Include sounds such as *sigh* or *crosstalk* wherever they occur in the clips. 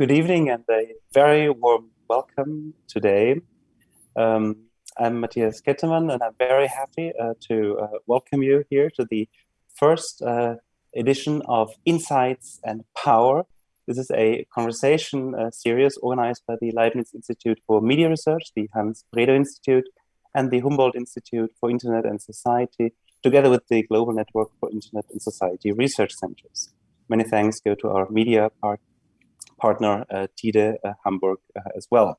Good evening and a very warm welcome today. Um, I'm Matthias Kettemann and I'm very happy uh, to uh, welcome you here to the first uh, edition of Insights and Power. This is a conversation uh, series organized by the Leibniz Institute for Media Research, the Hans Bredow Institute, and the Humboldt Institute for Internet and Society, together with the Global Network for Internet and Society Research Centers. Many thanks go to our media part partner uh, TIDE uh, Hamburg uh, as well.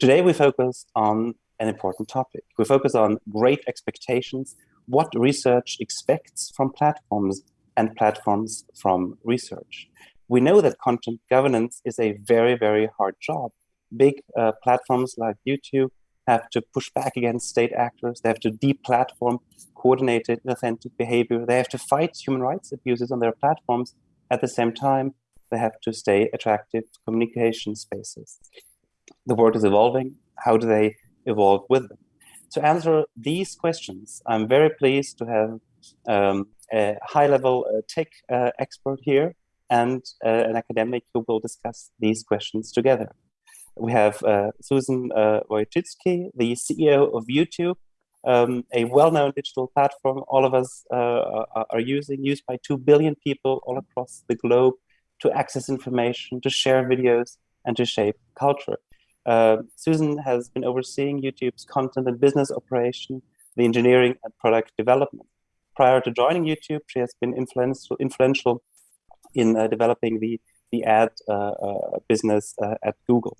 Today we focus on an important topic. We focus on great expectations, what research expects from platforms and platforms from research. We know that content governance is a very, very hard job. Big uh, platforms like YouTube have to push back against state actors. They have to deplatform coordinated authentic behavior. They have to fight human rights abuses on their platforms at the same time they have to stay attractive communication spaces. The world is evolving. How do they evolve with them? To answer these questions, I'm very pleased to have um, a high-level uh, tech uh, expert here and uh, an academic who will discuss these questions together. We have uh, Susan uh, Wojcicki, the CEO of YouTube, um, a well-known digital platform all of us uh, are using, used by 2 billion people all across the globe to access information, to share videos, and to shape culture. Uh, Susan has been overseeing YouTube's content and business operation, the engineering and product development. Prior to joining YouTube, she has been influential, influential in uh, developing the, the ad uh, uh business uh, at Google.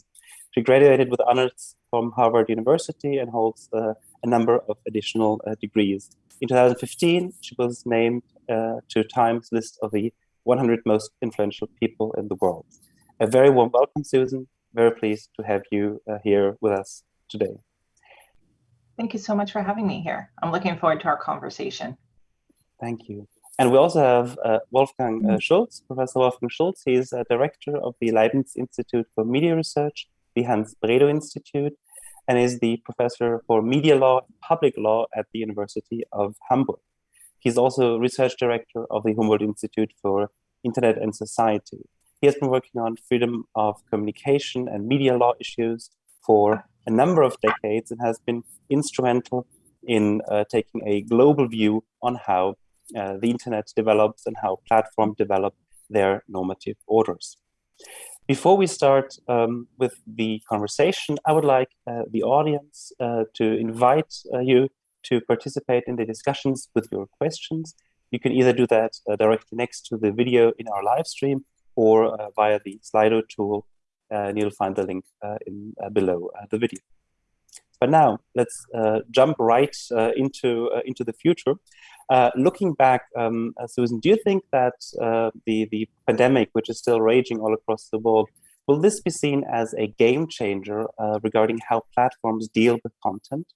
She graduated with honors from Harvard University and holds uh, a number of additional degrees. In 2015, she was named to Time's list of the 100 most influential people in the world. A very warm welcome, Susan. Very pleased to have you uh, here with us today. Thank you so much for having me here. I'm looking forward to our conversation. Thank you. And we also have uh, Wolfgang uh, Schulz, Professor Wolfgang Schulz. He is a director of the Leibniz Institute for Media Research, the Hans Bredow Institute, and is the professor for media law and public law at the University of Hamburg. He's also research director of the Humboldt Institute for Internet and Society. He has been working on freedom of communication and media law issues for a number of decades and has been instrumental in uh, taking a global view on how uh, the internet develops and how platforms develop their normative orders. Before we start um, with the conversation, I would like uh, the audience uh, to invite uh, you to participate in the discussions with your questions. You can either do that uh, directly next to the video in our live stream or uh, via the Slido tool, uh, and you'll find the link uh, in uh, below the video. But now let's jump right into into the future. looking back, um, Susan, do you think that the the pandemic, which is still raging all across the world, will this be seen as a game changer regarding how platforms deal with content?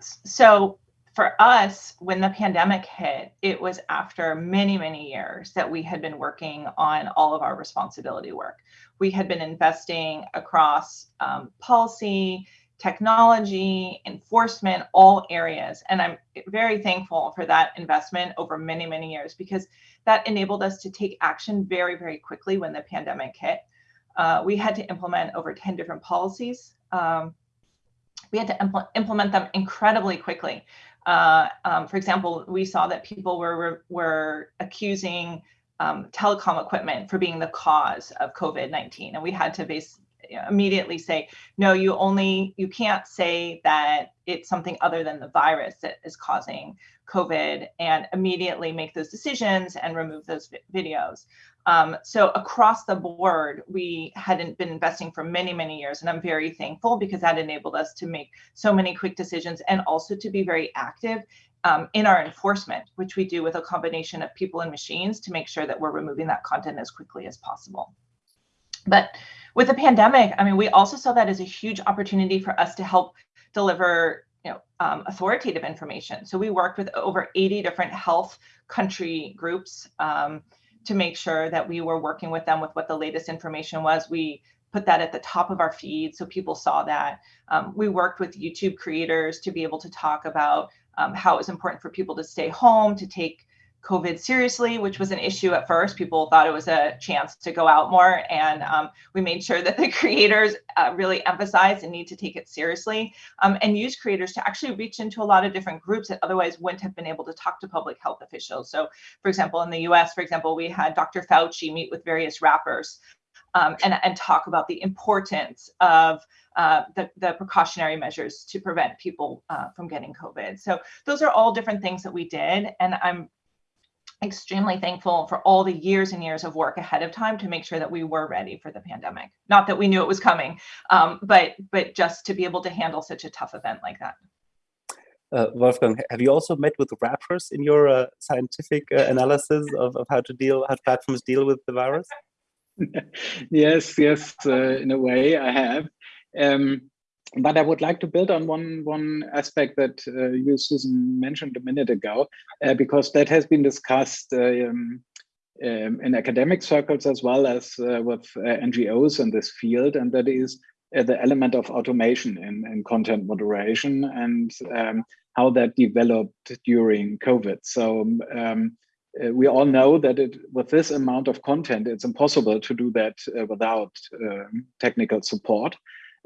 So for us, when the pandemic hit, it was after many, many years that we had been working on all of our responsibility work. We had been investing across um, policy, technology, enforcement, all areas. And I'm very thankful for that investment over many, many years because that enabled us to take action very, very quickly when the pandemic hit. Uh, we had to implement over 10 different policies. Um, we had to impl implement them incredibly quickly. Uh, um, for example, we saw that people were, were accusing um, telecom equipment for being the cause of COVID-19. And we had to base, immediately say, no, you only, you can't say that it's something other than the virus that is causing COVID and immediately make those decisions and remove those videos. Um, so across the board, we hadn't been investing for many, many years, and I'm very thankful because that enabled us to make so many quick decisions and also to be very active um, in our enforcement, which we do with a combination of people and machines to make sure that we're removing that content as quickly as possible. But with the pandemic, I mean, we also saw that as a huge opportunity for us to help deliver you know, um, authoritative information. So we worked with over 80 different health country groups um, to make sure that we were working with them with what the latest information was. We put that at the top of our feed so people saw that. Um, we worked with YouTube creators to be able to talk about um, how it was important for people to stay home, to take COVID seriously, which was an issue at first. People thought it was a chance to go out more, and um, we made sure that the *laughs* creators uh, really emphasized the need to take it seriously um, and use creators to actually reach into a lot of different groups that otherwise wouldn't have been able to talk to public health officials. So, for example, in the US, for example, we had Dr. Fauci meet with various rappers um, and, and talk about the importance of uh, the, the precautionary measures to prevent people uh, from getting COVID. So those are all different things that we did. And I'm extremely thankful for all the years and years of work ahead of time to make sure that we were ready for the pandemic. Not that we knew it was coming, um, but but just to be able to handle such a tough event like that. Uh, Wolfgang, have you also met with rappers in your uh, scientific uh, analysis of, of how to deal, how platforms deal with the virus? *laughs* yes, yes, uh, in a way I have. Um, but I would like to build on one one aspect that uh, you, Susan, mentioned a minute ago, uh, because that has been discussed uh, um, um, in academic circles as well as uh, with uh, NGOs in this field, and that is uh, the element of automation in, in content moderation and um, how that developed during COVID. So um, we all know that it, with this amount of content, it's impossible to do that without um, technical support.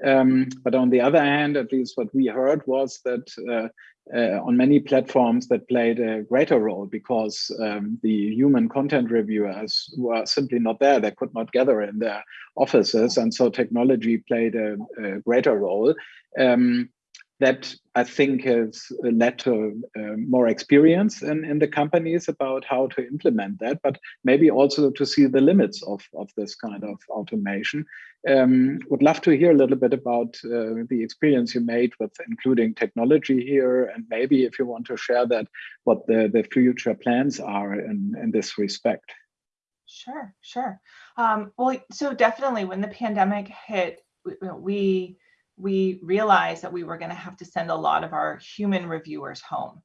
Um, but on the other hand, at least what we heard was that uh, uh, on many platforms that played a greater role because um, the human content reviewers were simply not there. They could not gather in their offices. And so technology played a, a greater role. Um, that I think has led to uh, more experience in, in the companies about how to implement that, but maybe also to see the limits of, of this kind of automation. Um, would love to hear a little bit about uh, the experience you made with including technology here, and maybe if you want to share that, what the, the future plans are in, in this respect. Sure, sure. Um, well, so definitely when the pandemic hit, we, we we realized that we were going to have to send a lot of our human reviewers home.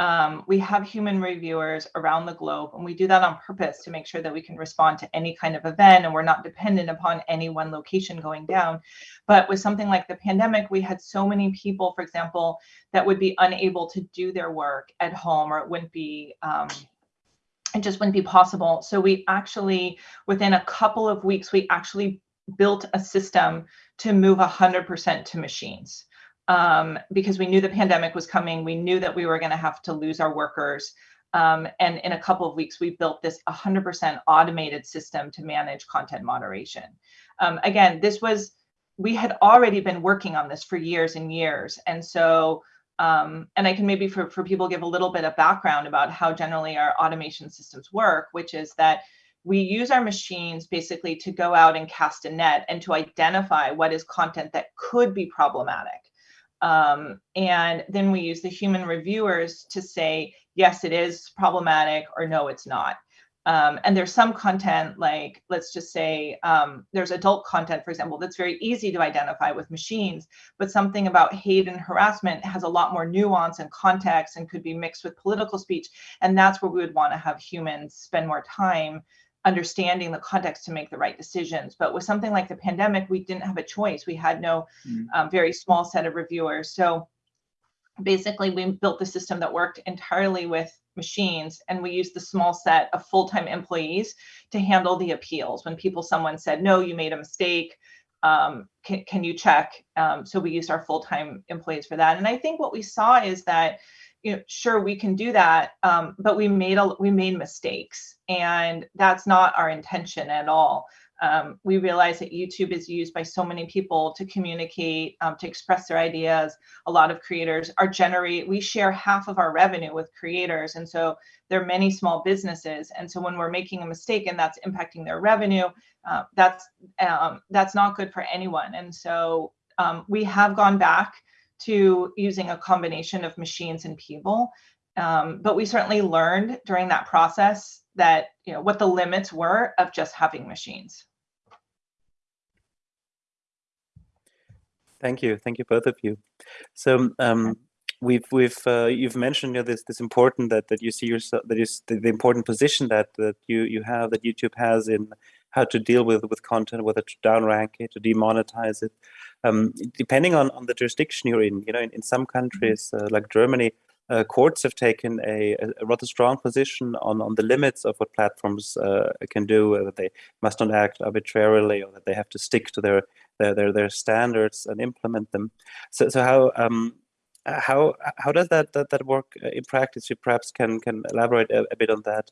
Um, we have human reviewers around the globe, and we do that on purpose to make sure that we can respond to any kind of event and we're not dependent upon any one location going down. But with something like the pandemic, we had so many people, for example, that would be unable to do their work at home or it wouldn't be. Um, it just wouldn't be possible. So we actually, within a couple of weeks, we actually built a system to move 100% to machines um, because we knew the pandemic was coming. We knew that we were going to have to lose our workers. Um, and in a couple of weeks, we built this 100% automated system to manage content moderation. Um, again, this was, we had already been working on this for years and years. And so, um, and I can maybe for, for people give a little bit of background about how generally our automation systems work, which is that we use our machines basically to go out and cast a net and to identify what is content that could be problematic. Um, and then we use the human reviewers to say, yes, it is problematic or no, it's not. Um, and there's some content like, let's just say um, there's adult content, for example, that's very easy to identify with machines, but something about hate and harassment has a lot more nuance and context and could be mixed with political speech. And that's where we would want to have humans spend more time understanding the context to make the right decisions. But with something like the pandemic, we didn't have a choice. We had no mm. um, very small set of reviewers. So basically, we built the system that worked entirely with machines and we used the small set of full-time employees to handle the appeals when people someone said no you made a mistake um, can, can you check um, so we used our full-time employees for that and i think what we saw is that you know, sure we can do that, um, but we made a we made mistakes, and that's not our intention at all. Um, we realize that YouTube is used by so many people to communicate, um, to express their ideas. A lot of creators are generate. We share half of our revenue with creators, and so there are many small businesses. And so when we're making a mistake and that's impacting their revenue, uh, that's um, that's not good for anyone. And so um, we have gone back to using a combination of machines and people. Um, but we certainly learned during that process that you know what the limits were of just having machines. Thank you, thank you both of you. So um, we've we've uh, you've mentioned you know, this this important that that you see yourself that is the, the important position that that you you have that YouTube has in how to deal with with content, whether to downrank it, to demonetize it. Um, depending on, on the jurisdiction you're in, you know, in, in some countries uh, like Germany, uh, courts have taken a, a, rather strong position on, on the limits of what platforms uh, can do, uh, that they must not act arbitrarily or that they have to stick to their their, their, their standards and implement them. So, so how um, how how does that, that that work in practice? You perhaps can can elaborate a, a bit on that.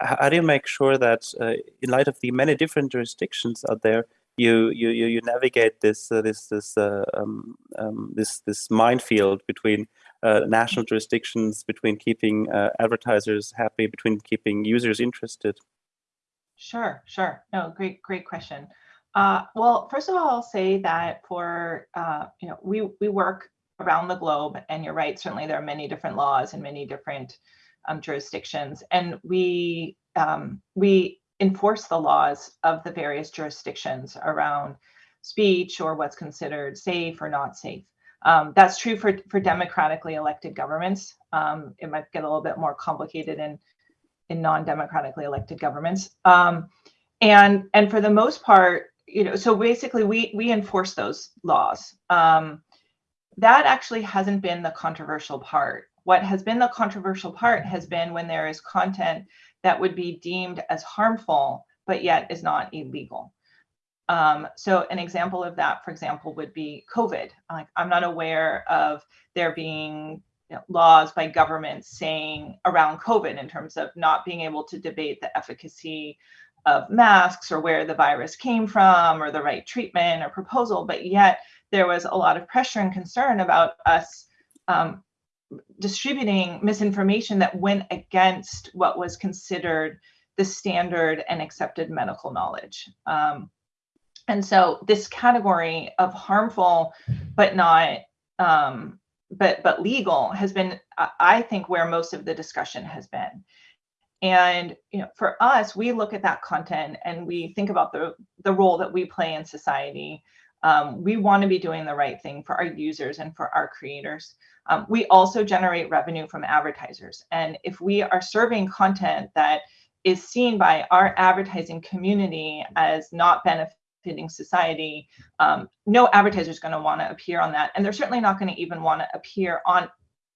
How do you make sure that, uh, in light of the many different jurisdictions out there, you you you, you navigate this uh, this this uh, um, um, this this minefield between uh, national jurisdictions, between keeping uh, advertisers happy, between keeping users interested? Sure, sure. No, great great question. Uh, well, first of all, I'll say that for uh, you know we we work around the globe, and you're right. Certainly, there are many different laws and many different um, jurisdictions, and we um, we enforce the laws of the various jurisdictions around speech or what's considered safe or not safe. Um, that's true for, for democratically elected governments. Um, it might get a little bit more complicated in, in non-democratically elected governments. Um, and, and for the most part, you know, so basically we, we enforce those laws. Um, that actually hasn't been the controversial part. What has been the controversial part has been when there is content that would be deemed as harmful, but yet is not illegal. Um, so an example of that, for example, would be COVID. Like I'm not aware of there being you know, laws by governments saying around COVID in terms of not being able to debate the efficacy of masks or where the virus came from or the right treatment or proposal, but yet there was a lot of pressure and concern about us um, distributing misinformation that went against what was considered the standard and accepted medical knowledge. Um, and so this category of harmful but not um, but but legal has been, I think, where most of the discussion has been. And you know, for us, we look at that content and we think about the the role that we play in society. Um, we want to be doing the right thing for our users and for our creators. Um, we also generate revenue from advertisers. And if we are serving content that is seen by our advertising community as not benefiting society, um, no advertiser is going to want to appear on that. And they're certainly not going to even want to appear on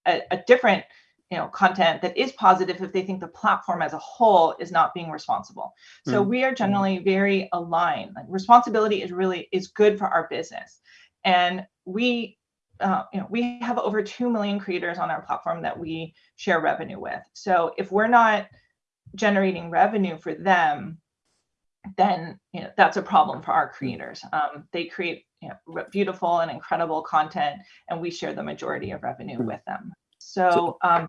a, a different you know content that is positive if they think the platform as a whole is not being responsible so mm. we are generally very aligned like responsibility is really is good for our business and we uh, you know, we have over 2 million creators on our platform that we share revenue with. So if we're not generating revenue for them, then you know, that's a problem for our creators. Um, they create you know, beautiful and incredible content, and we share the majority of revenue hmm. with them. So um,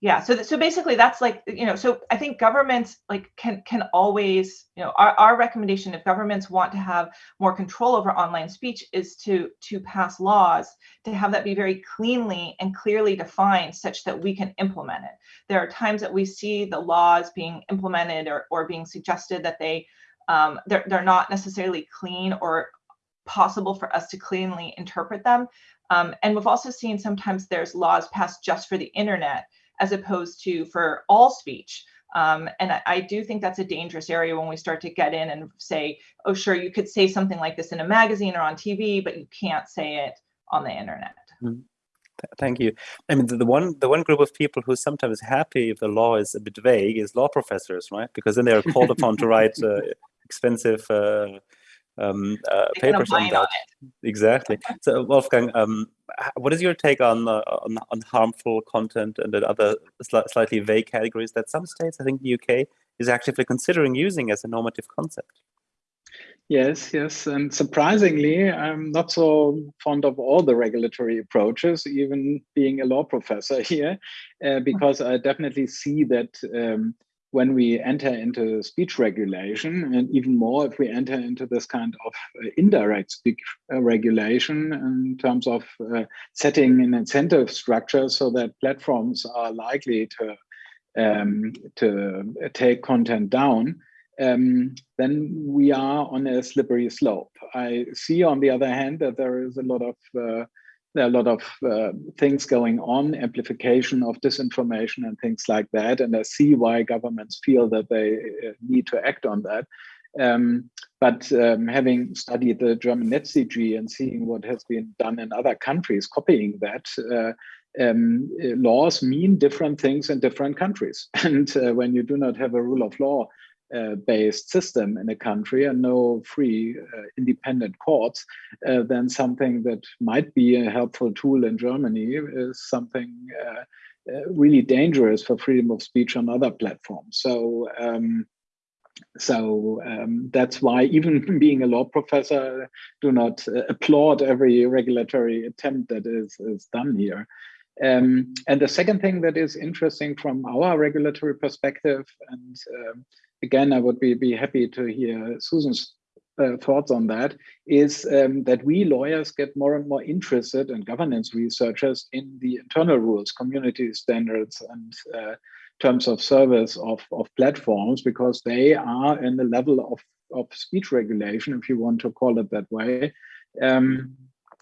yeah so so basically that's like you know so i think governments like can can always you know our, our recommendation if governments want to have more control over online speech is to to pass laws to have that be very cleanly and clearly defined such that we can implement it. There are times that we see the laws being implemented or, or being suggested that they um, they're, they're not necessarily clean or possible for us to cleanly interpret them. Um, and we've also seen sometimes there's laws passed just for the internet as opposed to for all speech. Um, and I, I, do think that's a dangerous area when we start to get in and say, oh, sure, you could say something like this in a magazine or on TV, but you can't say it on the internet. Mm. Thank you. I mean, the, one the one group of people who's sometimes happy if the law is a bit vague is law professors, right? Because then they are called upon to write uh, expensive uh, um, uh, papers on that. On exactly. *laughs* So Wolfgang, um, what is your take on, uh, on, on harmful content and the other sli slightly vague categories that some states, I think the UK, is actively considering using as a normative concept? Yes, yes, and surprisingly, I'm not so fond of all the regulatory approaches, even being a law professor *laughs* here, uh, because I definitely see that um, when we enter into speech regulation, and even more if we enter into this kind of uh, indirect speech uh, regulation in terms of uh, setting an incentive structure so that platforms are likely to um, to take content down, um, then we are on a slippery slope. I see, on the other hand, that there is a lot of uh, there are a lot of uh, things going on, amplification of disinformation and things like that. And I see why governments feel that they uh, need to act on that. Um, but um, having studied the German NetzDG and seeing what has been done in other countries, copying that, uh, um, laws mean different things in different countries. *laughs* And uh, when you do not have a rule of law uh, based system in a country and no free uh, independent courts, uh, then something that might be a helpful tool in Germany is something uh, uh, really dangerous for freedom of speech on other platforms. So um, so um, that's why even *laughs* being a law professor, do not uh, applaud every regulatory attempt that is, is done here. Um, and the second thing that is interesting from our regulatory perspective, and um, again, I would be, be happy to hear Susan's uh, thoughts on that, is um, that we lawyers get more and more interested and governance researchers in the internal rules, community standards, and uh, terms of service of, of platforms because they are in the level of, of speech regulation, if you want to call it that way, um,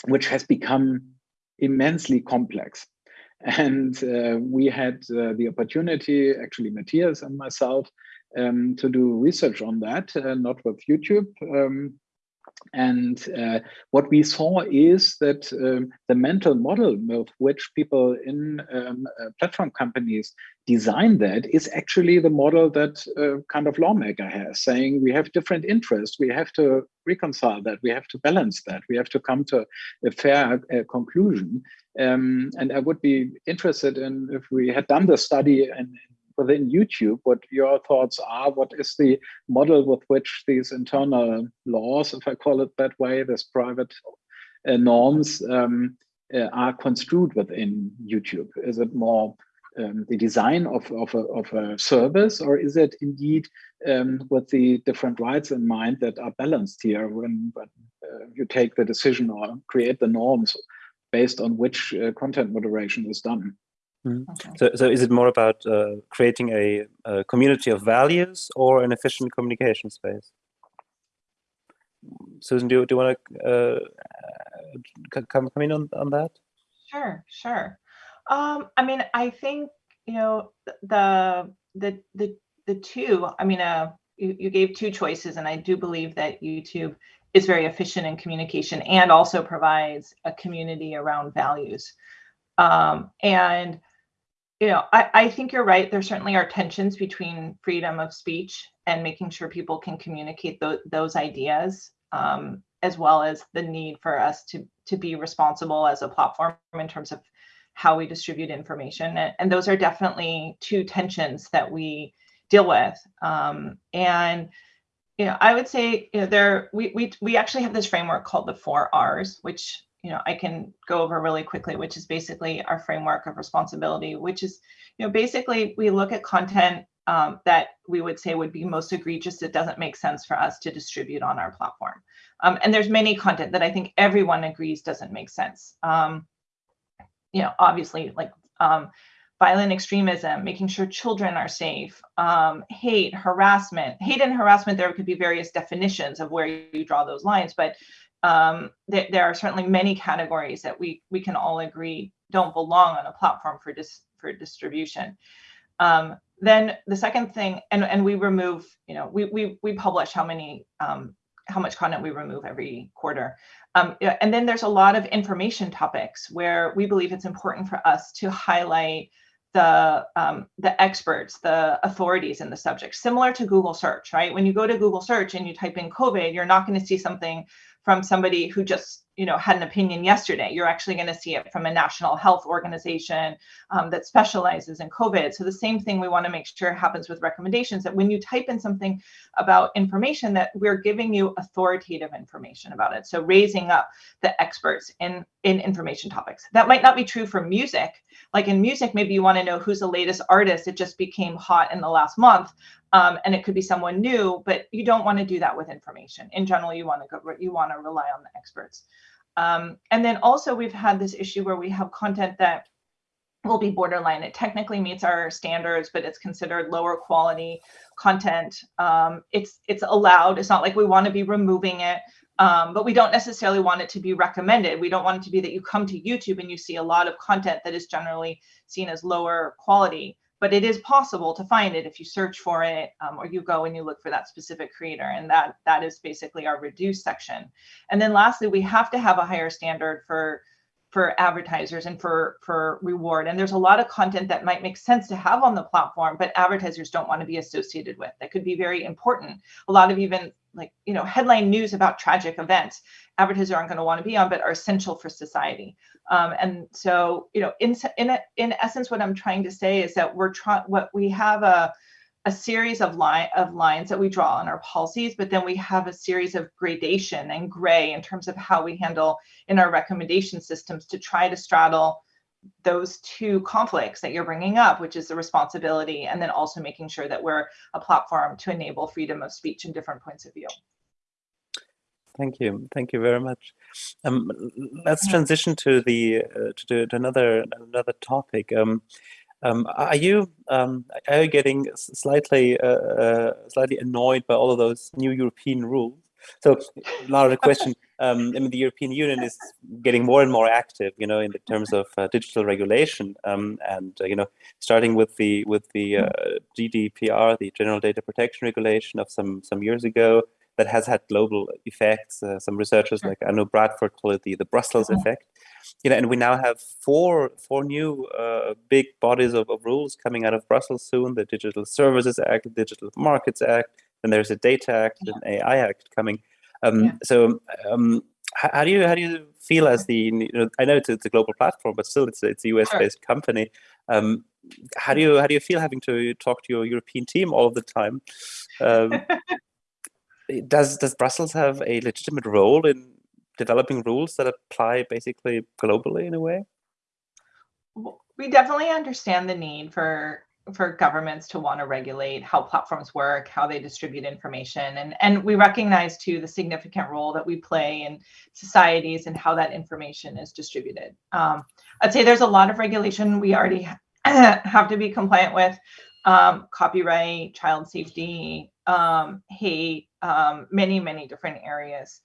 which has become immensely complex. And uh, we had uh, the opportunity, actually Matthias and myself, um, to do research on that, uh, not with YouTube, um, and uh, what we saw is that um, the mental model with which people in um, uh, platform companies design that is actually the model that uh, kind of lawmaker has, saying we have different interests, we have to reconcile that, we have to balance that, we have to come to a fair uh, conclusion. Um, and I would be interested in if we had done the study and within YouTube, what your thoughts are. What is the model with which these internal laws, if I call it that way, these private uh, norms um, uh, are construed within YouTube? Is it more um, the design of, of, a, of a service, or is it indeed um, with the different rights in mind that are balanced here when, when uh, you take the decision or create the norms based on which uh, content moderation is done? Mm. Okay. So, so is it more about uh, creating a, a, community of values or an efficient communication space? Susan, do, do you want to uh, come, come in on, on that? Sure, sure. Um, I mean, I think, you know, the, the, the, the two, I mean, uh, you, you gave two choices, and I do believe that YouTube is very efficient in communication and also provides a community around values. Um, and you know, I, I think you're right. There certainly are tensions between freedom of speech and making sure people can communicate th those ideas, um, as well as the need for us to to be responsible as a platform in terms of how we distribute information. And, and those are definitely two tensions that we deal with. Um, and you know, I would say you know, there we we we actually have this framework called the four R's, which you know, I can go over really quickly, which is basically our framework of responsibility, which is, you know, basically we look at content um, that we would say would be most egregious that doesn't make sense for us to distribute on our platform. Um, and there's many content that I think everyone agrees doesn't make sense. Um, you know, obviously like um, violent extremism, making sure children are safe, um, hate, harassment. Hate and harassment, there could be various definitions of where you draw those lines, but um, th there are certainly many categories that we we can all agree don't belong on a platform for dis for distribution. Um, then the second thing, and and we remove, you know, we we we publish how many um, how much content we remove every quarter. Um, and then there's a lot of information topics where we believe it's important for us to highlight the um, the experts, the authorities in the subject, similar to Google search, right? When you go to Google search and you type in COVID, you're not going to see something from somebody who just you know had an opinion yesterday. You're actually going to see it from a national health organization um, that specializes in covid. So the same thing we want to make sure happens with recommendations that when you type in something about information that we're giving you authoritative information about it. So raising up the experts in in information topics. That might not be true for music. Like in music maybe you want to know who's the latest artist. It just became hot in the last month um, and it could be someone new but you don't want to do that with information. In general you want to go you want to rely on the experts um, and then also we've had this issue where we have content that will be borderline. It technically meets our standards, but it's considered lower quality content. Um, it's it's allowed. It's not like we want to be removing it, um, but we don't necessarily want it to be recommended. We don't want it to be that you come to YouTube and you see a lot of content that is generally seen as lower quality but it is possible to find it if you search for it um, or you go and you look for that specific creator and that that is basically our reduced section. And then lastly we have to have a higher standard for for advertisers and for for reward. And there's a lot of content that might make sense to have on the platform but advertisers don't want to be associated with. That could be very important. A lot of even like you know headline news about tragic events advertisers aren't going to want to be on but are essential for society. Um, and so you know in in in essence what i'm trying to say is that we're trying what we have a a series of line of lines that we draw on our policies, but then we have a series of gradation and gray in terms of how we handle in our recommendation systems to try to straddle those two conflicts that you're bringing up, which is the responsibility, and then also making sure that we're a platform to enable freedom of speech and different points of view. Thank you, thank you very much. Um, let's transition to the uh, to, to, another another topic. Um, um, are you um, are you getting slightly uh, uh, slightly annoyed by all of those new European rules? So, now the question: *laughs* um, I mean, the European Union is getting more and more active, you know, in the terms of uh, digital regulation, um, and uh, you know, starting with the with the uh, GDPR, the General Data Protection Regulation of some some years ago, that has had global effects. Uh, some researchers like Anu Bradford call it the the Brussels mm-hmm. effect you know, and we now have four four new uh, big bodies of, of rules coming out of Brussels soon: the Digital Services Act, the Digital Markets Act, and there's a Data Act, yeah. an AI Act coming. Um, yeah. So, um, how, how, do you how do you feel as the? You know, I know it's, it's a global platform, but still, it's it's a US based sure. company. Um, how do you how do you feel having to talk to your European team all the time? Um, *laughs* does does Brussels have a legitimate role in developing rules that apply basically globally in a way? We definitely understand the need for for governments to want to regulate how platforms work, how they distribute information, and and we recognize too the significant role that we play in societies and how that information is distributed. Um, I'd say there's a lot of regulation we already *clears throat* have to be compliant with, um, copyright, child safety, um, hate, um, many many different areas.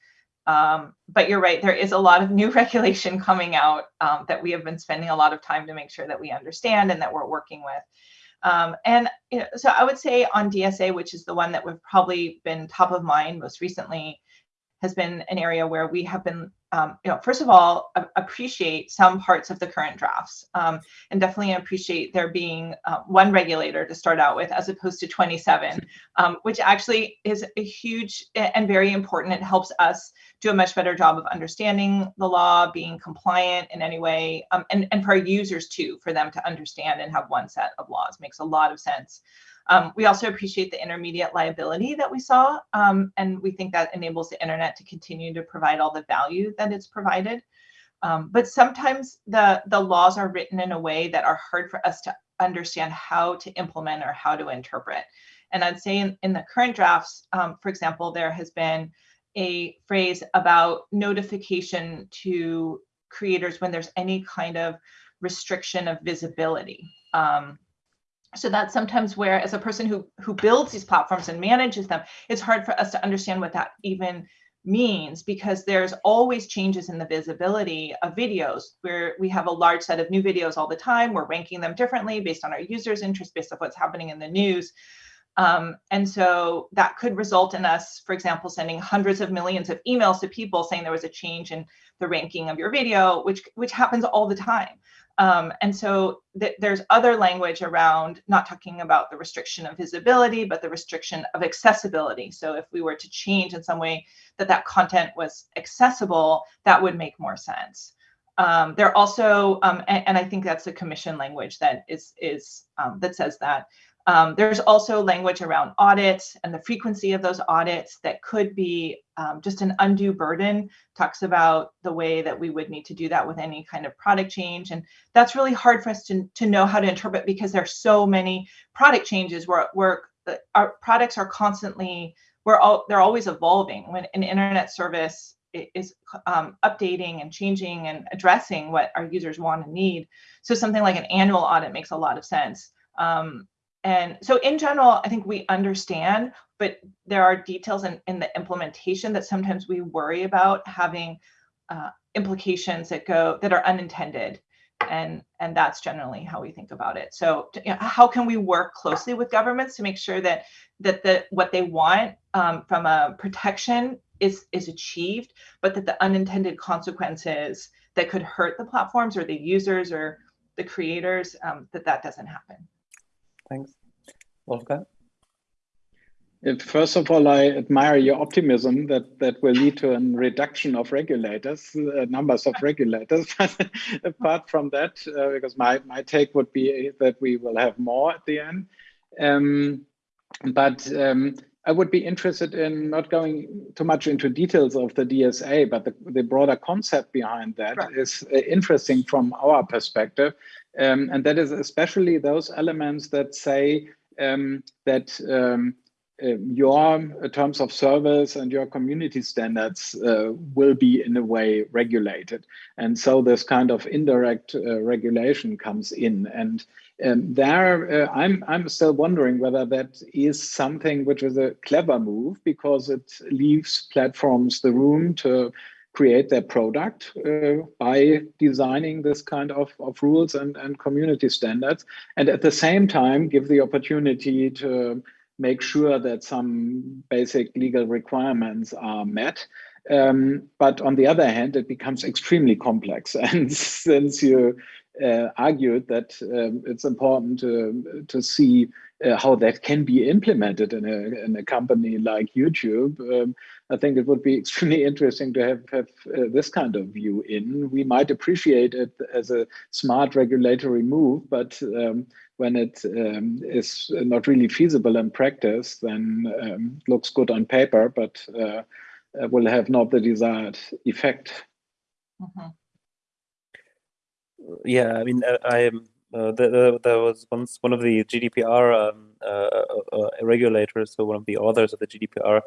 Um, but you're right, there is a lot of new *laughs* regulation coming out um, that we have been spending a lot of time to make sure that we understand and that we're working with. Um, and you know, so I would say on DSA, which is the one that we've probably been top of mind most recently, has been an area where we have been, um, you know, first of all, appreciate some parts of the current drafts um, and definitely appreciate there being uh, one regulator to start out with as opposed to 27, um, which actually is a huge and very important. It helps us do a much better job of understanding the law, being compliant in any way, um, and, and for our users too, for them to understand and have one set of laws makes a lot of sense. Um, we also appreciate the intermediate liability that we saw, um, and we think that enables the internet to continue to provide all the value that it's provided. Um, but sometimes the, the laws are written in a way that are hard for us to understand how to implement or how to interpret. And I'd say in, in the current drafts, um, for example, there has been a phrase about notification to creators when there's any kind of restriction of visibility. Um, so that's sometimes where as a person who who builds these platforms and manages them it's hard for us to understand what that even means because there's always changes in the visibility of videos where we have a large set of new videos all the time. We're ranking them differently based on our users interest based on what's happening in the news um, and so that could result in us for example sending hundreds of millions of emails to people saying there was a change in the ranking of your video which which happens all the time um, and so th there's other language around not talking about the restriction of visibility, but the restriction of accessibility. So if we were to change in some way that that content was accessible, that would make more sense. Um, there also, um, and, and, I think that's the commission language that is is um, that says that um, there's also language around audits and the frequency of those audits that could be um, just an undue burden, talks about the way that we would need to do that with any kind of product change. And that's really hard for us to, to know how to interpret because there's so many product changes where, where our products are constantly, we're all, they're always evolving. When an internet service is um, updating and changing and addressing what our users want and need. So something like an annual audit makes a lot of sense. Um, and so in general, I think we understand, but there are details in, in the implementation that sometimes we worry about having uh, implications that go that are unintended. And, and that's generally how we think about it. So you know, how can we work closely with governments to make sure that that the what they want um, from a protection is is achieved, but that the unintended consequences that could hurt the platforms or the users or the creators, um, that that doesn't happen. Thanks. Wolfgang? First of all, I admire your optimism that that will lead to a reduction of regulators, uh, numbers of regulators. *laughs* Apart from that, uh, because my, my take would be that we will have more at the end. Um, but um, I would be interested in not going too much into details of the DSA, but the, the broader concept behind that right. is uh, interesting from our perspective. Um, and that is especially those elements that say um, that um, uh, your terms of service and your community standards uh, will be in a way regulated. And so this kind of indirect uh, regulation comes in. And um, there, uh, I'm, I'm still wondering whether that is something which is a clever move because it leaves platforms the room to create their product uh, by designing this kind of, of rules and, and community standards. And at the same time, give the opportunity to make sure that some basic legal requirements are met. Um, but on the other hand, it becomes extremely complex. *laughs* And since you uh, argued that um, it's important to, to see uh, how that can be implemented in a, in a company like YouTube, um, I think it would be *laughs* extremely interesting to have, have uh, this kind of view in. We might appreciate it as a smart regulatory move, but um, when it um, is not really feasible in practice, then um, looks good on paper, but uh, will have not the desired effect. Mm -hmm yeah, I mean, uh, I am. Uh, there, there was once one of the GDPR um, uh, uh, uh, regulators, so one of the authors of the GDPR,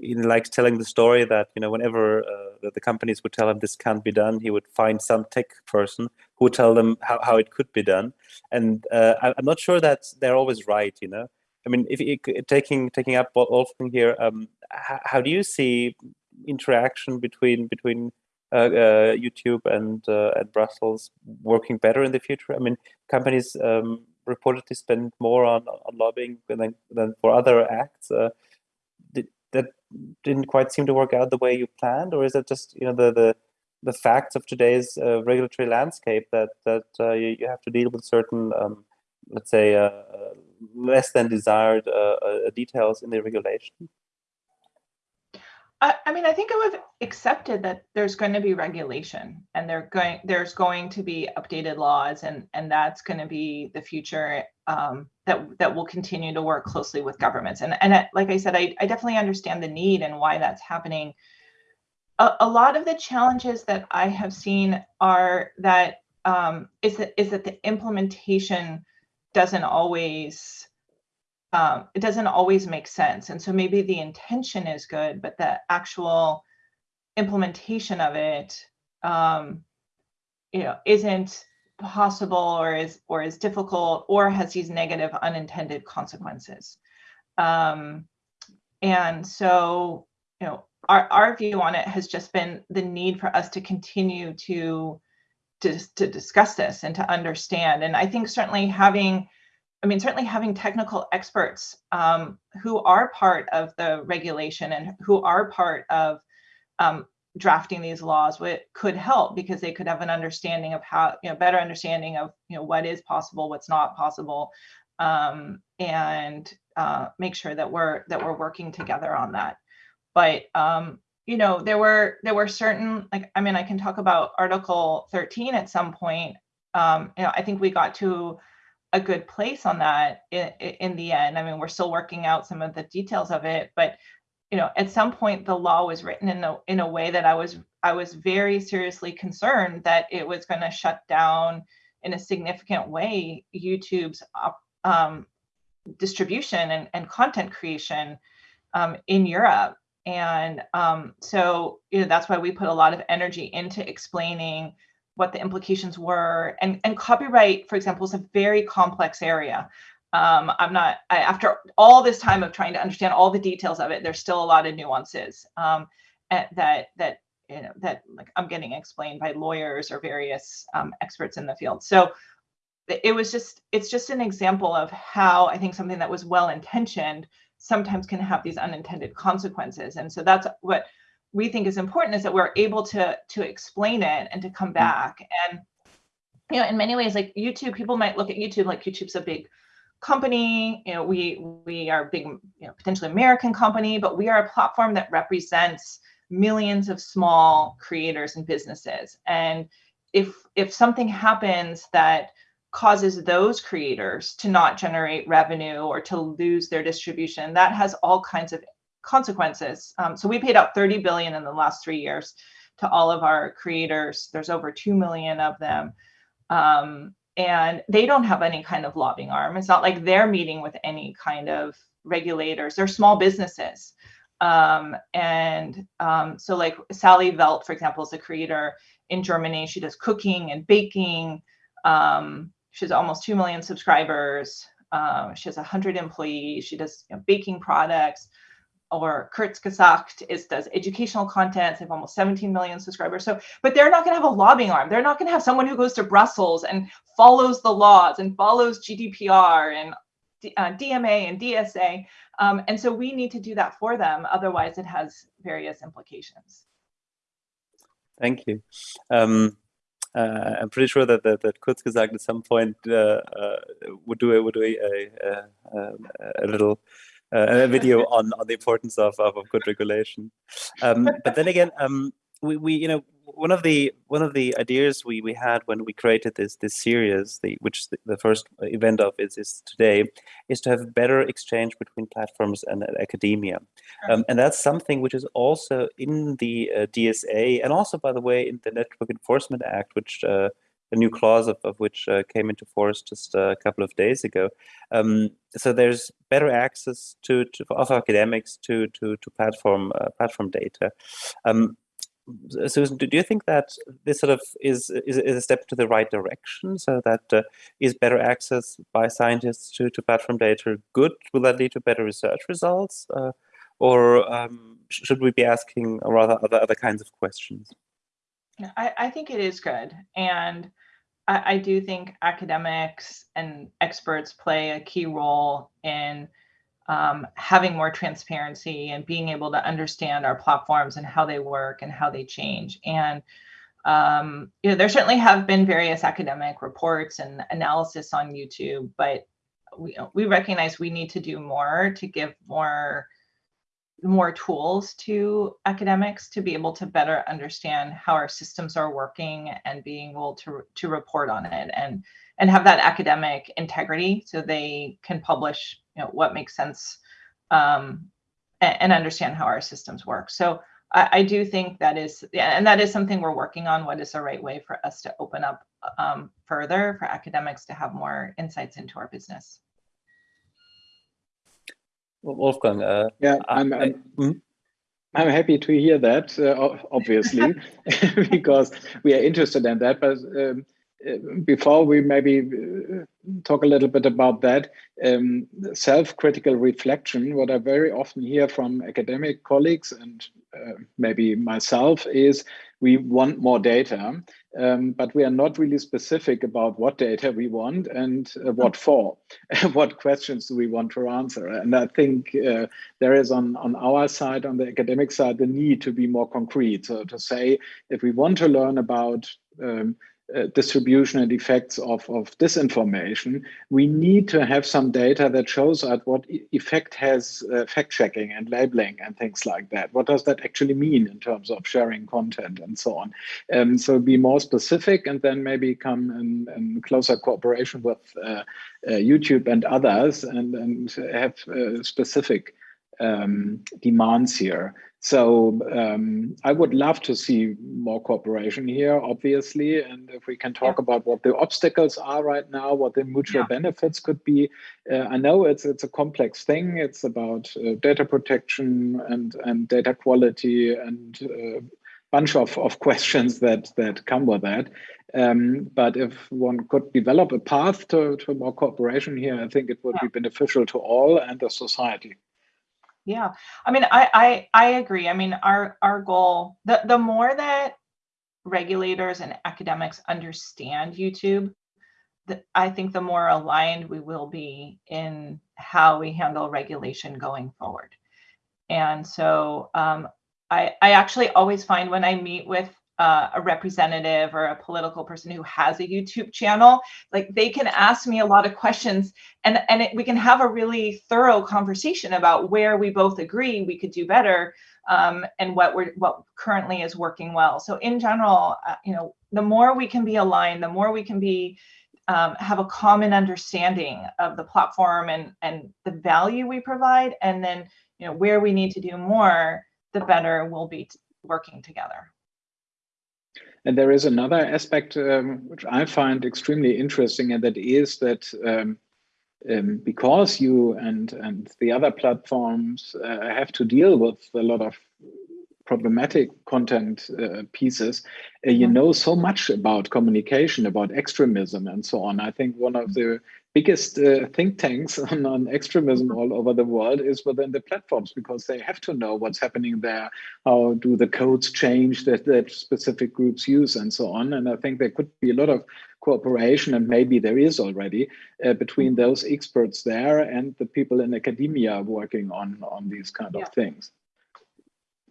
he liked telling the story that you know whenever uh, the companies would tell him this can't be done, he would find some tech person who would tell them how, how it could be done. And I, am not sure that they're always right. You know, I mean, if you, taking taking up Wolfgang here, um, how, how do you see interaction between between YouTube and uh, and Brussels working better in the future? I mean, companies um, reportedly spend more on, on lobbying than, than for other acts. Did, that didn't quite seem to work out the way you planned, or is it just you know the the the facts of today's uh, regulatory landscape that that uh, you, you, have to deal with certain, um, let's say, uh, less than desired details in the regulation? I, I mean, I think I have accepted that there's going to be regulation and they're going there's going to be updated laws and and that's going to be the future um, that that will continue to work closely with governments. And and like I said, I, I definitely understand the need and why that's happening. A, a lot of the challenges that I have seen are that um, is that is that the implementation doesn't always um, it doesn't always make sense. And so maybe the intention is good, but the actual implementation of it, um, you know, isn't possible or is or is difficult or has these negative unintended consequences. Um, and so, you know, our, our view on it has just been the need for us to continue to, to, to discuss this and to understand. And I think certainly having I mean, certainly having technical experts um, who are part of the regulation and who are part of um, drafting these laws would, could help because they could have an understanding of how, you know, better understanding of, you know, what is possible, what's not possible, um, and uh, make sure that we're that we're working together on that. But um, you know, there were there were certain like I mean, I can talk about Article 13 at some point. Um, you know, I think we got to a good place on that in, in the end. I mean, we're still working out some of the details of it, but you know, at some point the law was written in a in a way that I was I was very seriously concerned that it was going to shut down in a significant way YouTube's um, distribution and, and content creation um, in Europe. And um, so, you know, that's why we put a lot of energy into explaining what the implications were. And, and copyright, for example, is a very complex area. Um, I'm not, I, after all this time of trying to understand all the details of it, there's still a lot of nuances um, that, that, you know, that like I'm getting explained by lawyers or various um, experts in the field. So it was just, it's just an example of how I think something that was well-intentioned sometimes can have these unintended consequences. And so that's what we think is important is that we're able to to explain it and to come mm. back. And you know in many ways like youtube people might look at youtube like youtube's a big company. You know we we are a big you know potentially american company but we are a platform that represents millions of small creators and businesses. And if if something happens that causes those creators to not generate revenue or to lose their distribution that has all kinds of consequences. Um, so we paid out 30 billion in the last three years to all of our creators. There's over 2 million of them. Um, and they don't have any kind of lobbying arm. It's not like they're meeting with any kind of regulators. They're small businesses. Um, and um, so like Sallys Welt, for example, is a creator in Germany. She does cooking and baking. Um, she has almost 2 million subscribers. Um, she has 100 employees. She does you know, baking products or Kurzgesagt is does educational content. They have almost 17 million subscribers. So, but they're not going to have a lobbying arm. They're not going to have someone who goes to Brussels and follows the laws and follows GDPR and uh, DMA and DSA. Um, and so we need to do that for them. Otherwise, it has various implications. Thank you. Um, uh, I'm pretty sure that that, that Kurzgesagt at some point uh, uh would do would do a, a, a, a little a video *laughs* on on the importance of of, of good regulation. Um, but then again, um, we we you know one of the one of the ideas we we had when we created this this series, the which the, the first event of is is today, is to have better exchange between platforms and academia, um, and that's something which is also in the uh, DSA and also, by the way, in the Network Enforcement Act, which uh, a new clause of, of which uh, came into force just a couple of days ago. Um, so there's better access to, to of academics to to to platform uh, platform data. Um, Susan, do you think that this sort of is, is, is a step to the right direction? So that uh, is better access by scientists to, to platform data good? Will that lead to better research results? Uh, or um, should we be asking rather other, other kinds of questions? I, I think it is good. And I, I do think academics and experts play a key role in um, having more transparency and being able to understand our platforms and how they work and how they change. And um, you know, there certainly have been various academic reports and analysis on YouTube, but we, we recognize we need to do more to give more more tools to academics to be able to better understand how our systems are working and being able to, to report on it and and have that academic integrity so they can publish you know what makes sense um, and, and, understand how our systems work. So I, I, do think that is and that is something we're working on what is the right way for us to open up um, further for academics to have more insights into our business Wolfgang. Uh, yeah, I'm, I'm, hmm? I'm, happy to hear that, uh, obviously, *laughs* *laughs* because we are interested in that. But um, uh, before we maybe uh, talk a little bit about that, um, self-critical reflection, what I very often hear from academic colleagues and uh, maybe myself is we want more data, um, but we are not really specific about what data we want and uh, what for, *laughs* what questions do we want to answer. And I think uh, there is on, on our side, on the academic side, the need to be more concrete. So to say, if we want to learn about um, uh, distribution and effects of, of disinformation, we need to have some data that shows us what effect has uh, fact checking and labeling and things like that. What does that actually mean in terms of sharing content and so on? Um, so be more specific and then maybe come in, in closer cooperation with uh, uh YouTube and others and, and have uh, specific um, demands here. So um, I would love to see more cooperation here, obviously. And if we can talk yeah. about what the obstacles are right now, what the mutual yeah. benefits could be. Uh, I know it's it's a complex thing. It's about uh, data protection and and data quality and a uh, bunch of, of *laughs* questions that that come with that. Um, but if one could develop a path to, to more cooperation here, I think it would yeah. be beneficial to all and the society. Yeah, I mean, I I I agree. I mean, our our goal the the more that regulators and academics understand YouTube, the, I think the more aligned we will be in how we handle regulation going forward. And so um, I, I actually always find when I meet with uh, a representative or a political person who has a YouTube channel, like they can ask me a lot of questions and, and it, we can have a really thorough conversation about where we both agree we could do better um, and what we're what currently is working well. So in general, uh, you know, the more we can be aligned, the more we can be um, have a common understanding of the platform and and the value we provide, and then you know where we need to do more, the better we'll be working together. And there is another aspect um, which I find extremely interesting, and that is that um, um, because you and and the other platforms uh, have to deal with a lot of problematic content uh, pieces, uh, you mm-hmm. know so much about communication, about extremism, and so on. I think one of the biggest uh, think tanks *laughs* on, on extremism all over the world is within the platforms because they have to know what's happening there. How do the codes change that, that specific groups use and so on. And I think there could be a lot of cooperation and maybe there is already uh, between mm-hmm. those experts there and the people in academia working on, on these kind yeah. of things.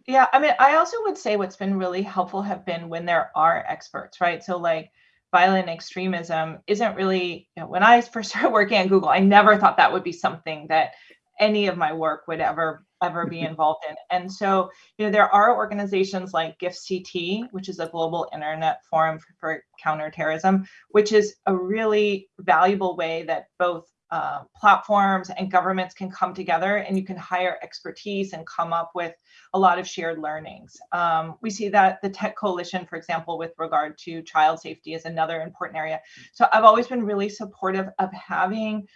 Yeah, I mean, I also would say what's been really helpful have been when there are experts, right? So like violent extremism isn't really, you know, when I first *laughs* started working at Google, I never thought that would be something that any of my work would ever ever be *laughs* involved in. And so, you know, there are organizations like GIFCT, which is a global internet forum for, for counterterrorism, which is a really valuable way that both uh, platforms and governments can come together and you can hire expertise and come up with a lot of shared learnings. Um, we see that the Tech Coalition, for example, with regard to child safety is another important area. So I've always been really supportive of having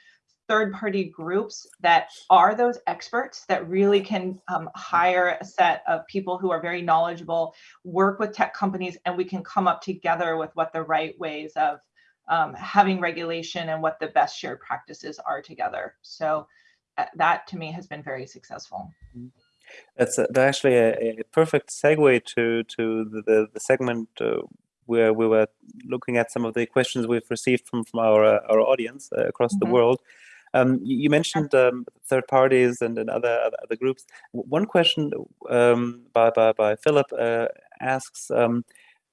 third party groups that are those experts that really can um, hire a set of people who are very knowledgeable, work with tech companies, and we can come up together with what the right ways of um, having regulation and what the best shared practices are together. So uh, that to me has been very successful. That's, that's actually a, a, perfect segue to to the, the, the segment uh, where we were looking at some of the questions we've received from from our uh, our audience uh, across mm -hmm. the mm-hmm. world. Um, you mentioned um, third parties and, and other, other groups. One question um, by, by, by Philip uh, asks, um,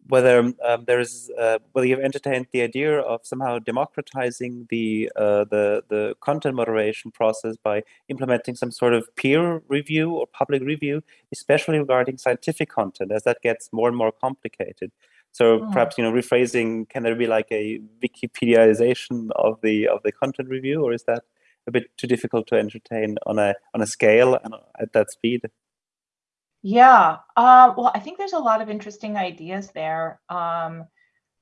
whether um, there is uh, whether you've entertained the idea of somehow democratizing the uh, the the content moderation process by implementing some sort of peer review or public review, especially regarding scientific content, as that gets more and more complicated. So mm. perhaps you know rephrasing, can there be like a Wikipediaization of the of the content review, or is that a bit too difficult to entertain on a on a scale and at that speed? Yeah, uh, well, I think there's a lot of interesting ideas there, um,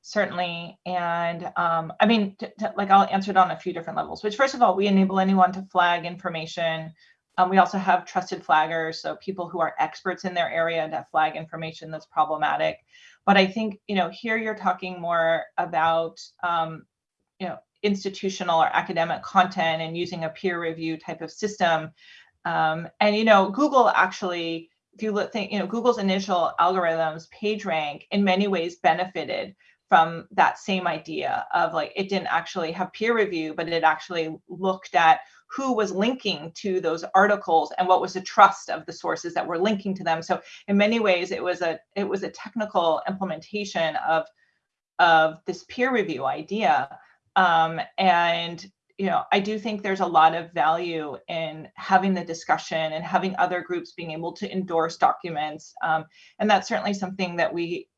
certainly. And um, I mean, like I'll answer it on a few different levels, which first of all, we enable anyone to flag information. Um, we also have trusted flaggers, so people who are experts in their area to flag information that's problematic. But I think, you know, here you're talking more about, um, you know, institutional or academic content and using a peer review type of system. Um, and, you know, Google actually, if you look, think, you know, Google's initial algorithms, PageRank, in many ways benefited from that same idea of like it didn't actually have peer review, but it actually looked at who was linking to those articles and what was the trust of the sources that were linking to them. So in many ways, it was a it was a technical implementation of of this peer review idea. Um, and you know, I do think there's a lot of value in having the discussion and having other groups being able to endorse documents. Um, and that's certainly something that we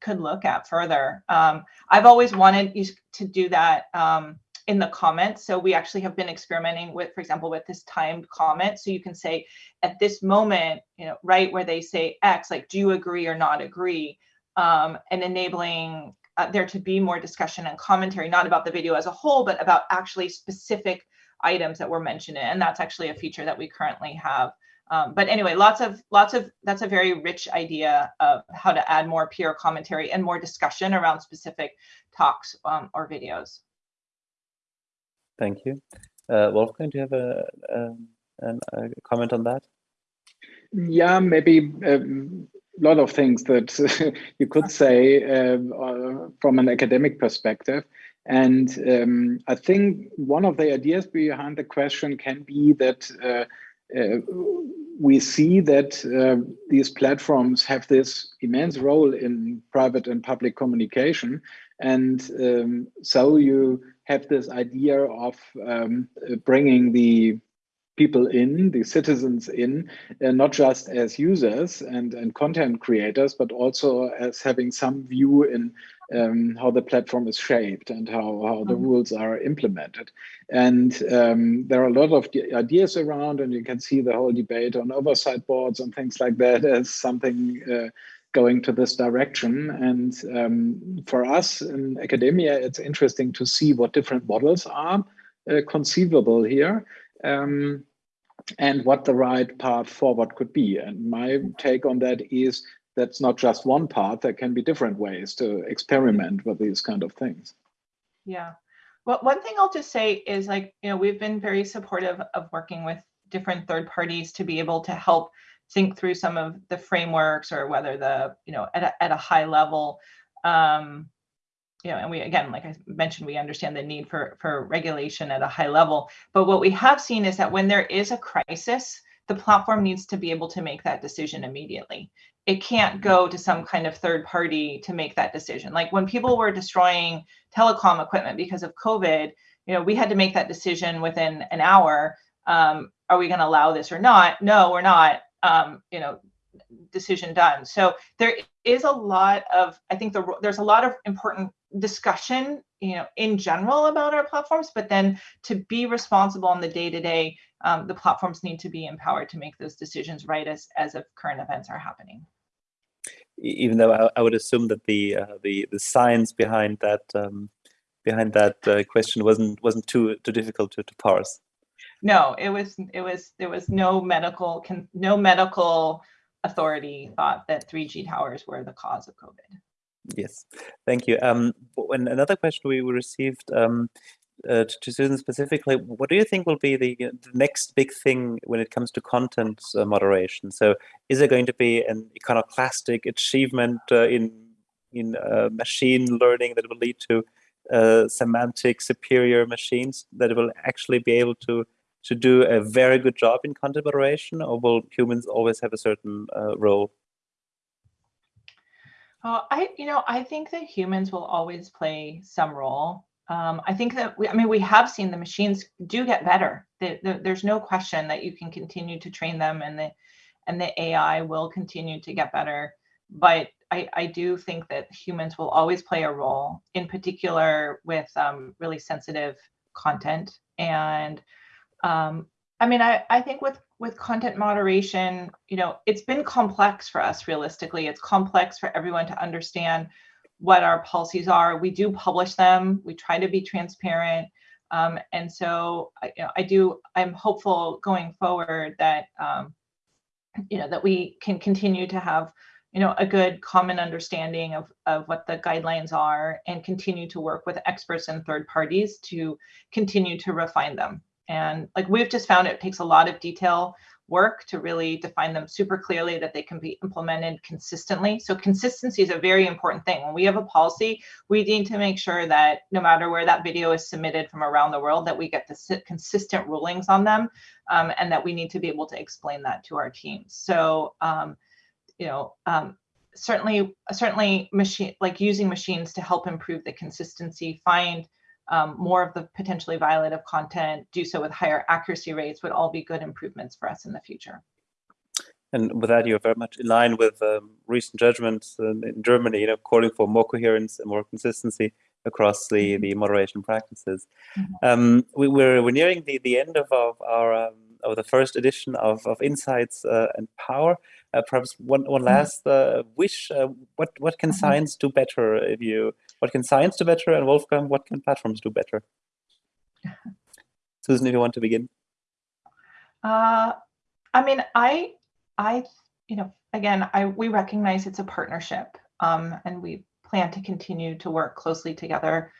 could look at further. Um, I've always wanted to do that um, in the comments. So we actually have been experimenting with, for example, with this timed comment. So you can say at this moment, you know, right where they say X, like, do you agree or not agree? Um, and enabling uh, there to be more discussion and commentary, not about the video as a whole, but about actually specific items that were mentioned. And that's actually a feature that we currently have. Um, but anyway, lots of lots of that's a very rich idea of how to add more peer commentary and more discussion around specific talks um, or videos. Thank you. Uh, Wolfgang, do you have a, um, a, a comment on that? Yeah, maybe um, lot of things that *laughs* you could say um, uh, from an academic perspective. And um, I think one of the ideas behind the question can be that uh, uh, we see that uh, these platforms have this immense role in private and public communication. And um, so you have this idea of um, bringing the people in, the citizens in, uh, not just as users and, and content creators, but also as having some view in um, how the platform is shaped and how, how the mm-hmm. rules are implemented. And um, there are a lot of ideas around, and you can see the whole debate on oversight boards and things like that as something uh, going to this direction. And um, for us in academia, it's interesting to see what different models are uh, conceivable here. Um, and what the right path forward could be. And my take on that is that's not just one path, there can be different ways to experiment with these kind of things. Yeah. Well, one thing I'll just say is like, you know, we've been very supportive of working with different third parties to be able to help think through some of the frameworks or whether the, you know, at a, at a high level, um, you know, and we again, like I mentioned, we understand the need for for regulation at a high level. But what we have seen is that when there is a crisis, the platform needs to be able to make that decision immediately. It can't go to some kind of third party to make that decision. Like when people were destroying telecom equipment because of COVID, you know, we had to make that decision within an hour. Um, are we going to allow this or not? No, we're not. Um, you know, decision done. So there is a lot of, I think the, there's a lot of important discussion, you know, in general about our platforms, but then to be responsible on the day to day, um, the platforms need to be empowered to make those decisions right as, as if current events are happening. Even though I, I would assume that the uh, the the science behind that um, behind that uh, question wasn't wasn't too too difficult to, to parse. No, it was it was there was no medical no medical authority thought that 3G towers were the cause of COVID. Yes, thank you. Um, and another question we received um, uh, to Susan specifically, what do you think will be the, the next big thing when it comes to content uh, moderation? So is there going to be an iconoclastic achievement uh, in, in uh, machine learning that will lead to uh, semantic superior machines that will actually be able to to do a very good job in content moderation, or will humans always have a certain uh, role? Uh, I, you know, I think that humans will always play some role. Um, I think that we, I mean, we have seen the machines do get better. The, the, there's no question that you can continue to train them, and the and the AI will continue to get better. But I, I do think that humans will always play a role, in particular with um, really sensitive content and um, I mean, I, I think with with content moderation, you know, it's been complex for us realistically. It's complex for everyone to understand what our policies are. We do publish them. We try to be transparent. Um, and so, you know, I do, I'm hopeful going forward that, um, you know, that we can continue to have, you know, a good common understanding of, of what the guidelines are and continue to work with experts and third parties to continue to refine them. And like we've just found it takes a lot of detail work to really define them super clearly that they can be implemented consistently. So consistency is a very important thing. When we have a policy, we need to make sure that no matter where that video is submitted from around the world, that we get the consistent rulings on them um, and that we need to be able to explain that to our teams. So, um, you know, um, certainly, certainly machine, like using machines to help improve the consistency, find um, more of the potentially violative content, do so with higher accuracy rates would all be good improvements for us in the future. And with that, you're very much in line with um, recent judgments in, in, Germany, you know, calling for more coherence and more consistency across the, mm -hmm. the moderation practices. Mm -hmm. um, we, we're, we're nearing the, the end of our, our um, of the first edition of, of Insights uh, and Power. Uh, perhaps one, one mm-hmm. last uh, wish, uh, what, what can mm-hmm. science do better if you what can science do better? And Wolfgang, what can platforms do better? *laughs* Susan, if you want to begin. Uh, I mean, I, I, you know, again, I we recognize it's a partnership, um, and we plan to continue to work closely together.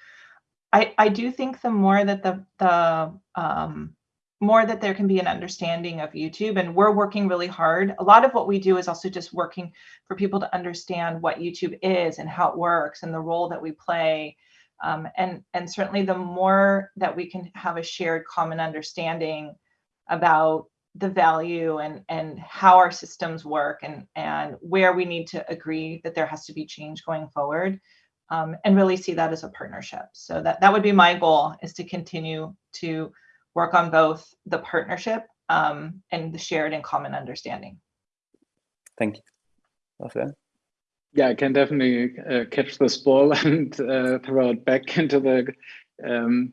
I, I do think the more that the the um, more that there can be an understanding of YouTube. And we're working really hard. A lot of what we do is also just working for people to understand what YouTube is and how it works and the role that we play. Um, and, and certainly the more that we can have a shared common understanding about the value and and how our systems work and and where we need to agree that there has to be change going forward um, and really see that as a partnership so that that would be my goal is to continue to work on both the partnership um, and the shared and common understanding thank you Wolfgang. yeah i can definitely uh, catch this ball *laughs* and uh, throw it back *laughs* into the um,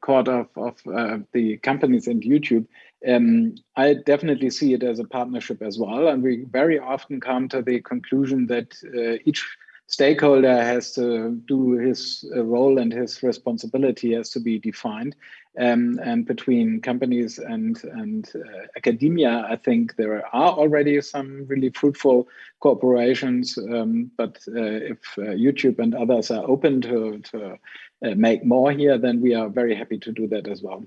court of, of uh, the companies and YouTube, um, I definitely see it as a partnership as well. And we very often come to the conclusion that uh, each stakeholder has to do his uh, role and his responsibility has to be defined. Um, and between companies and, and uh, academia, I think there are already some really fruitful cooperations. Um, but uh, if uh, YouTube and others are open to, to uh, make more here, then we are very happy to do that as well.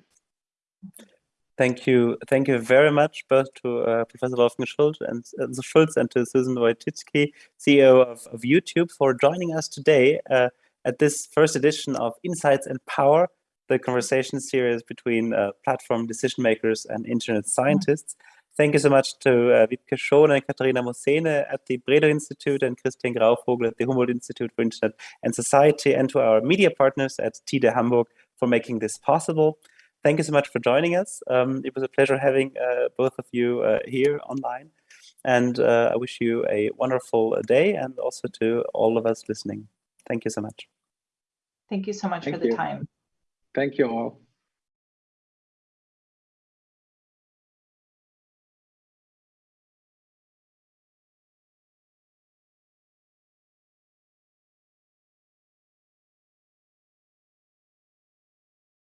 Thank you. Thank you very much both to uh, Professor Wolfgang Schulz and, uh, Schulz and to Susan Wojcicki, CEO of, of, YouTube, for joining us today uh, at this first edition of Insights and Power, the conversation series between uh, platform decision makers and internet scientists. Thank you so much to uh, Wiebke Schoen and Katharina Mosene at the Bredow Institute and Christian Grauvogel at the Humboldt Institute for Internet and Society, and to our media partners at TIDE Hamburg for making this possible. Thank you so much for joining us. Um, it was a pleasure having uh, both of you uh, here online. And uh, I wish you a wonderful day and also to all of us listening. Thank you so much. Thank you so much Thank for the time. Thank you all.